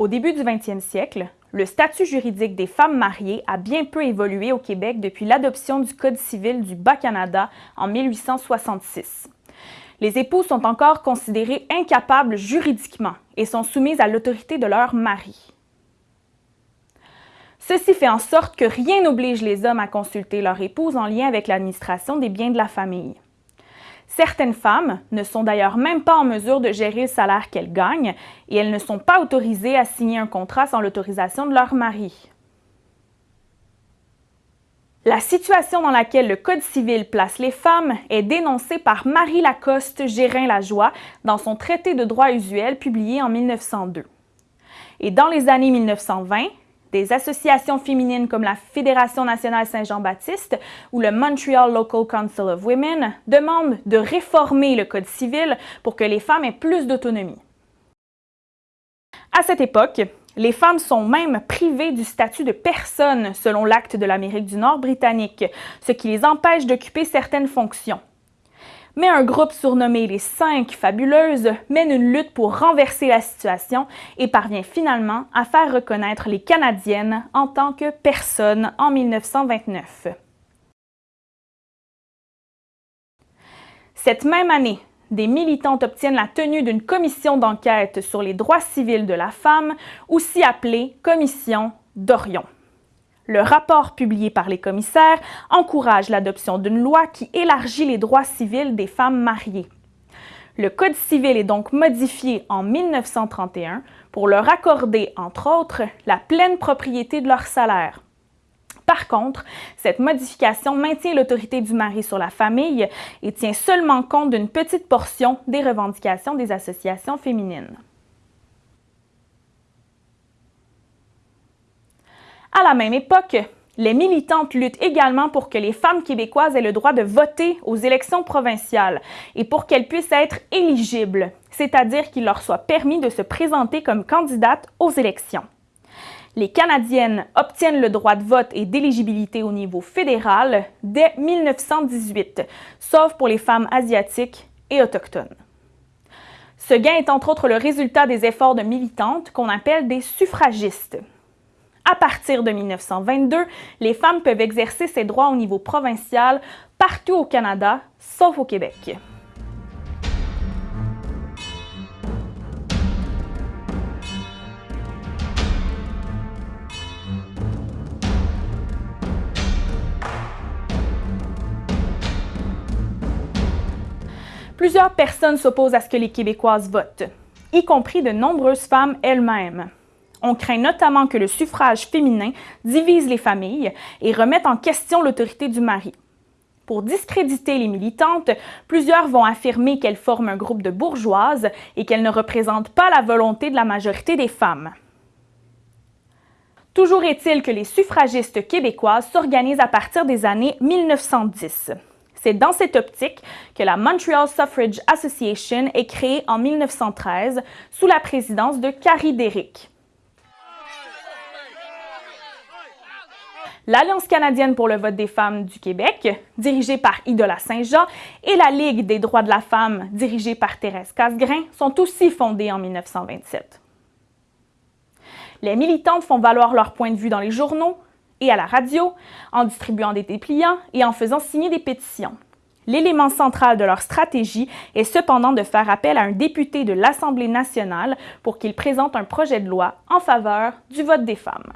Au début du 20e siècle, le statut juridique des femmes mariées a bien peu évolué au Québec depuis l'adoption du Code civil du Bas-Canada en 1866. Les épouses sont encore considérées incapables juridiquement et sont soumises à l'autorité de leur mari. Ceci fait en sorte que rien n'oblige les hommes à consulter leur épouse en lien avec l'administration des biens de la famille. Certaines femmes ne sont d'ailleurs même pas en mesure de gérer le salaire qu'elles gagnent et elles ne sont pas autorisées à signer un contrat sans l'autorisation de leur mari. La situation dans laquelle le Code civil place les femmes est dénoncée par Marie Lacoste Gérin-Lajoie dans son traité de droit usuel publié en 1902. Et dans les années 1920, des associations féminines comme la Fédération nationale Saint-Jean-Baptiste ou le Montreal Local Council of Women demandent de réformer le Code civil pour que les femmes aient plus d'autonomie. À cette époque, les femmes sont même privées du statut de personne selon l'acte de l'Amérique du Nord britannique, ce qui les empêche d'occuper certaines fonctions mais un groupe surnommé les Cinq Fabuleuses mène une lutte pour renverser la situation et parvient finalement à faire reconnaître les Canadiennes en tant que personnes en 1929. Cette même année, des militantes obtiennent la tenue d'une commission d'enquête sur les droits civils de la femme, aussi appelée Commission d'Orion. Le rapport publié par les commissaires encourage l'adoption d'une loi qui élargit les droits civils des femmes mariées. Le Code civil est donc modifié en 1931 pour leur accorder, entre autres, la pleine propriété de leur salaire. Par contre, cette modification maintient l'autorité du mari sur la famille et tient seulement compte d'une petite portion des revendications des associations féminines. À la même époque, les militantes luttent également pour que les femmes québécoises aient le droit de voter aux élections provinciales et pour qu'elles puissent être éligibles, c'est-à-dire qu'il leur soit permis de se présenter comme candidates aux élections. Les Canadiennes obtiennent le droit de vote et d'éligibilité au niveau fédéral dès 1918, sauf pour les femmes asiatiques et autochtones. Ce gain est entre autres le résultat des efforts de militantes qu'on appelle des suffragistes. À partir de 1922, les femmes peuvent exercer ces droits au niveau provincial partout au Canada, sauf au Québec. Plusieurs personnes s'opposent à ce que les Québécoises votent, y compris de nombreuses femmes elles-mêmes. On craint notamment que le suffrage féminin divise les familles et remette en question l'autorité du mari. Pour discréditer les militantes, plusieurs vont affirmer qu'elles forment un groupe de bourgeoises et qu'elles ne représentent pas la volonté de la majorité des femmes. Toujours est-il que les suffragistes québécoises s'organisent à partir des années 1910. C'est dans cette optique que la Montreal Suffrage Association est créée en 1913 sous la présidence de Carrie Derrick. l'Alliance canadienne pour le vote des femmes du Québec, dirigée par Idola Saint-Jean, et la Ligue des droits de la femme, dirigée par Thérèse Casgrain, sont aussi fondées en 1927. Les militantes font valoir leur point de vue dans les journaux et à la radio, en distribuant des dépliants et en faisant signer des pétitions. L'élément central de leur stratégie est cependant de faire appel à un député de l'Assemblée nationale pour qu'il présente un projet de loi en faveur du vote des femmes.